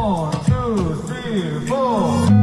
One, two, three, four.